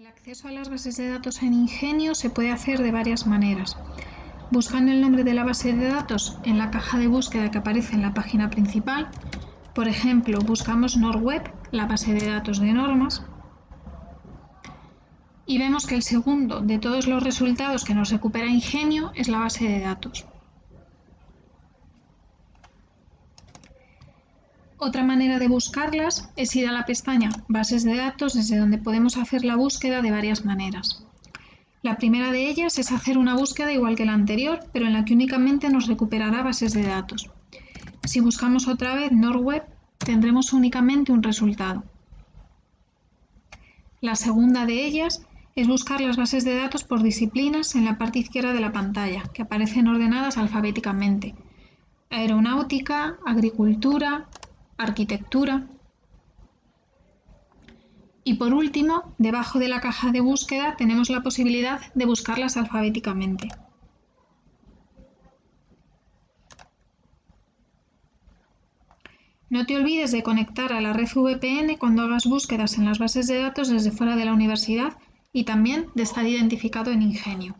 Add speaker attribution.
Speaker 1: El acceso a las bases de datos en Ingenio se puede hacer de varias maneras. Buscando el nombre de la base de datos en la caja de búsqueda que aparece en la página principal, por ejemplo, buscamos NordWeb, la base de datos de normas, y vemos que el segundo de todos los resultados que nos recupera Ingenio es la base de datos. Otra manera de buscarlas es ir a la pestaña Bases de datos desde donde podemos hacer la búsqueda de varias maneras. La primera de ellas es hacer una búsqueda igual que la anterior, pero en la que únicamente nos recuperará bases de datos. Si buscamos otra vez NordWeb, tendremos únicamente un resultado. La segunda de ellas es buscar las bases de datos por disciplinas en la parte izquierda de la pantalla, que aparecen ordenadas alfabéticamente. Aeronáutica, agricultura, arquitectura. Y por último, debajo de la caja de búsqueda tenemos la posibilidad de buscarlas alfabéticamente. No te olvides de conectar a la red VPN cuando hagas búsquedas en las bases de datos desde fuera de la universidad y también de estar identificado en Ingenio.